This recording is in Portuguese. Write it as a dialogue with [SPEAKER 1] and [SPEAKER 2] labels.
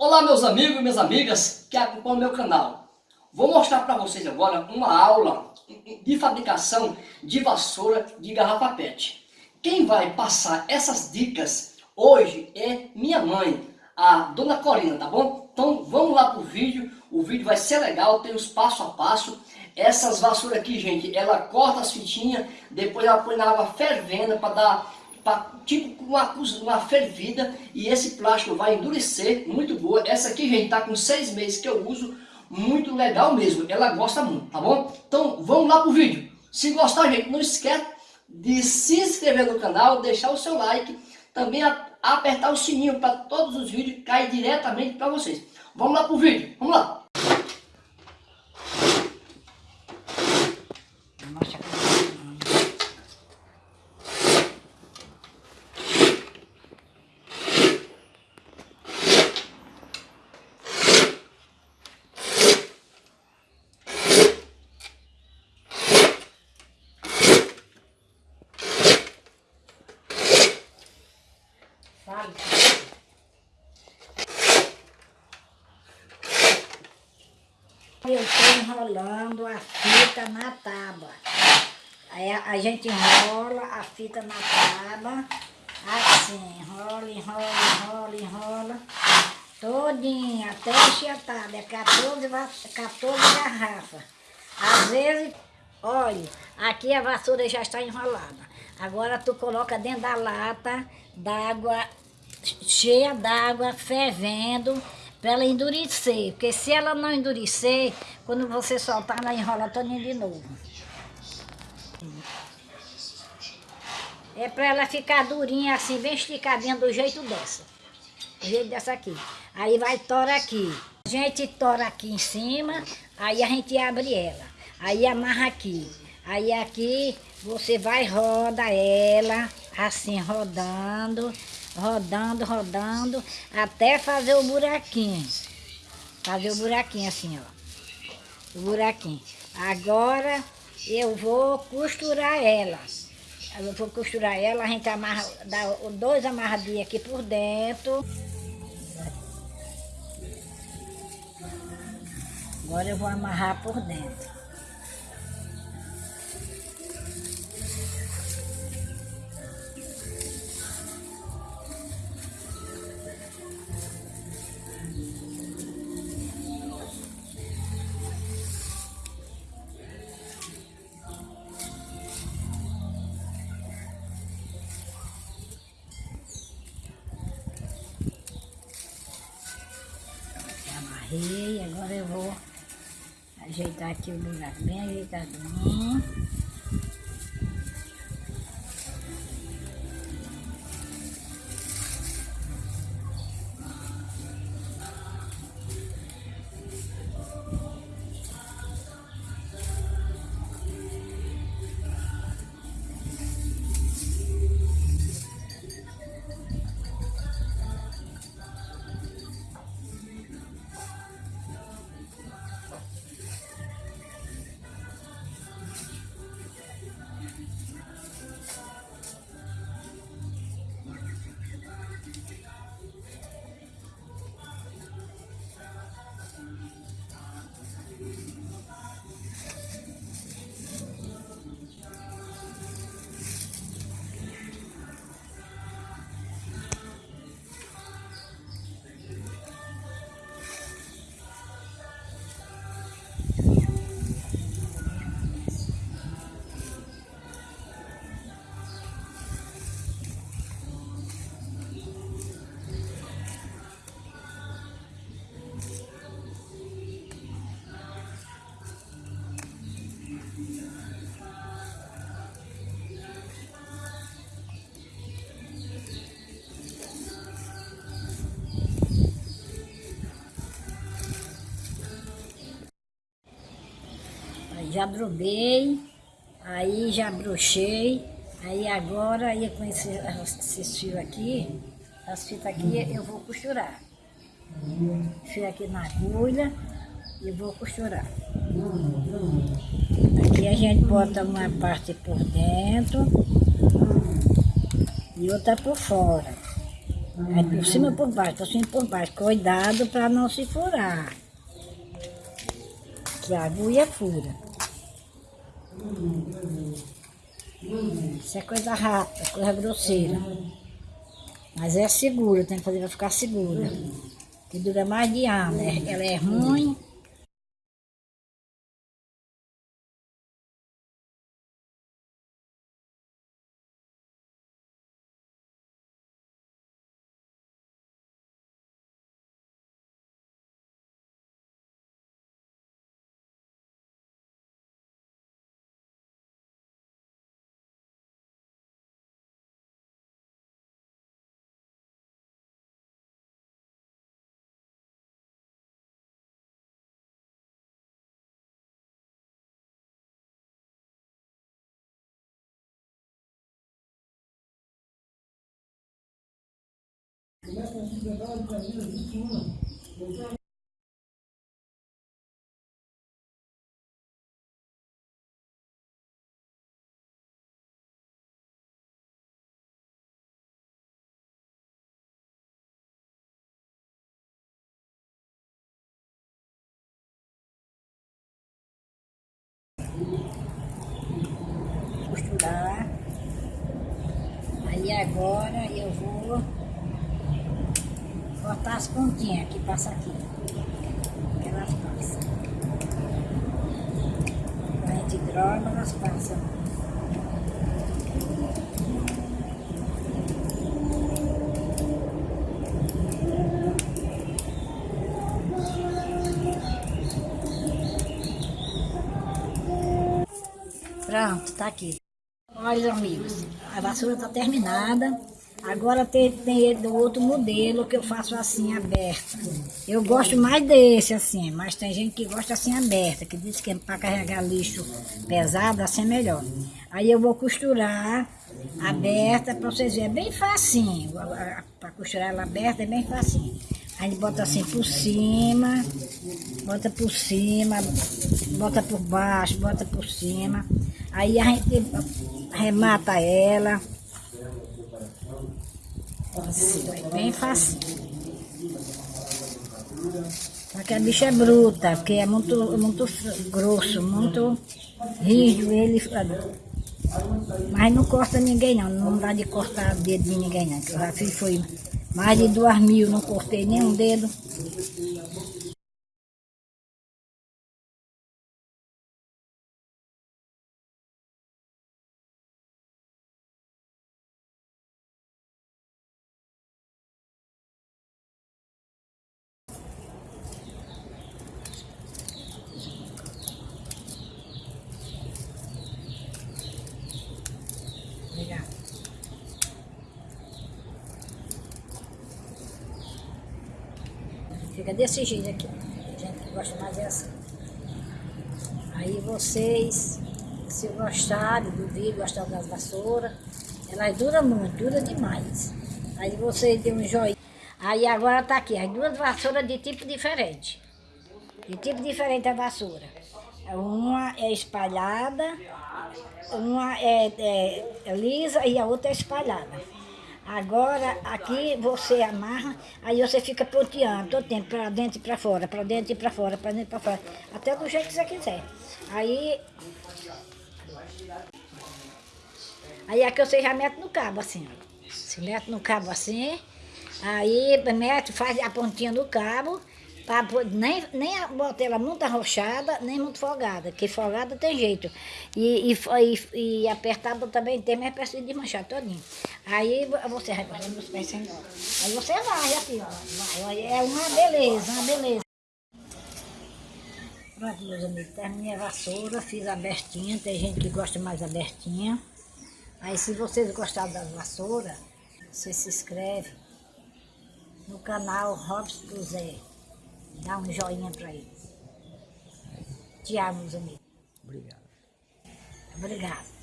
[SPEAKER 1] Olá meus amigos e minhas amigas que acompanham meu canal. Vou mostrar para vocês agora uma aula de fabricação de vassoura de garrafa pet. Quem vai passar essas dicas hoje é minha mãe, a Dona Corina, tá bom? Então vamos lá pro vídeo, o vídeo vai ser legal, tem os passo a passo. Essas vassouras aqui, gente, ela corta as fitinhas, depois ela põe na água fervendo para dar tipo uma, uma fervida e esse plástico vai endurecer, muito boa. Essa aqui, gente, tá com seis meses que eu uso, muito legal mesmo, ela gosta muito, tá bom? Então vamos lá pro vídeo. Se gostar, gente, não esquece de se inscrever no canal, deixar o seu like, também apertar o sininho para todos os vídeos cair diretamente para vocês. Vamos lá pro vídeo, vamos lá!
[SPEAKER 2] Eu estou enrolando a fita na tábua. Aí a, a, gente enrola a fita na tábua, assim, enrola, enrola, enrola, enrola, todinha, até enxertada, é 14, 14 garrafas. Às vezes, olha, aqui a vassoura já está enrolada. Agora tu coloca dentro da lata d'água, cheia d'água, fervendo, para ela endurecer. Porque se ela não endurecer, quando você soltar, ela enrola todinha de novo. É para ela ficar durinha assim, bem esticadinha do jeito dessa. Do jeito dessa aqui. Aí vai tora aqui. A gente tora aqui em cima, aí a gente abre ela. Aí amarra aqui. Aí aqui você vai roda ela, assim rodando, rodando, rodando, até fazer o buraquinho. Fazer o buraquinho assim, ó. O buraquinho. Agora eu vou costurar ela. Eu vou costurar ela, a gente amarra, dá dois amarradinhos aqui por dentro. Agora eu vou amarrar por dentro. Amarrei, agora eu vou ajeitar aqui o buraco bem ajeitadinho. Já drobei, aí já brochei, aí agora, aí com esse, esses fios aqui, as fitas aqui, eu vou costurar. Fio aqui na agulha e vou costurar. Aqui a gente bota uma parte por dentro e outra por fora. É por cima por baixo, por cima por baixo. Cuidado para não se furar. Que a agulha fura. Isso é coisa rápida, coisa grosseira. Mas é segura, tem que fazer para ficar segura. Que dura mais de ano. Ela é ruim. Costurar. Aí agora eu vou cortar as pontinhas que passa aqui. Que elas passam. A gente droga, elas passam. Pronto, tá aqui. Olha, amigos, a vassoura tá terminada. Agora tem, tem do outro modelo que eu faço assim, aberta. Eu gosto mais desse assim, mas tem gente que gosta assim, aberta, que diz que para carregar lixo pesado, assim é melhor. Aí eu vou costurar aberta para vocês verem, é bem facinho. Para costurar ela aberta é bem facinho. A gente bota assim por cima, bota por cima, bota por baixo, bota por cima. Aí a gente remata ela. É bem fácil. Só que a bicha é bruta, porque é muito, muito grosso, muito rígido ele. Mas não corta ninguém não, não dá de cortar o dedo de ninguém não. Eu já fiz foi mais de duas mil, não cortei nenhum dedo. Obrigada. Fica desse jeito aqui. Gente que gosta mais é assim. Aí vocês, se gostarem do vídeo, gostaram das vassouras, elas duram muito, dura demais. Aí vocês dêem um joinha. Aí agora tá aqui, as duas vassouras de tipo diferente. De tipo diferente a vassoura. Uma é espalhada, uma é, é, é lisa e a outra é espalhada. Agora, aqui você amarra, aí você fica ponteando todo tempo, para dentro e para fora, para dentro e para fora, para dentro e para fora. Até do jeito que você quiser. Aí... Aí aqui você já mete no cabo, assim, ó. Você mete no cabo assim, aí mete, faz a pontinha no cabo, Pra, nem, nem bota ela muito arrochada, nem muito folgada, porque folgada tem jeito. E, e, e, apertada também tem, mas precisa de manchar todinho. Aí você vai cortando os pés sem. Aí você vai assim, ó. É uma beleza, uma beleza. Pronto, meus amigos, terminei a vassoura, fiz abertinha, tem gente que gosta mais abertinha. Aí se vocês gostaram da vassoura, você se inscreve no canal Robson Zé. Dá um joinha para ele. Te amo, meus amigos.
[SPEAKER 3] Obrigado.
[SPEAKER 2] Obrigado.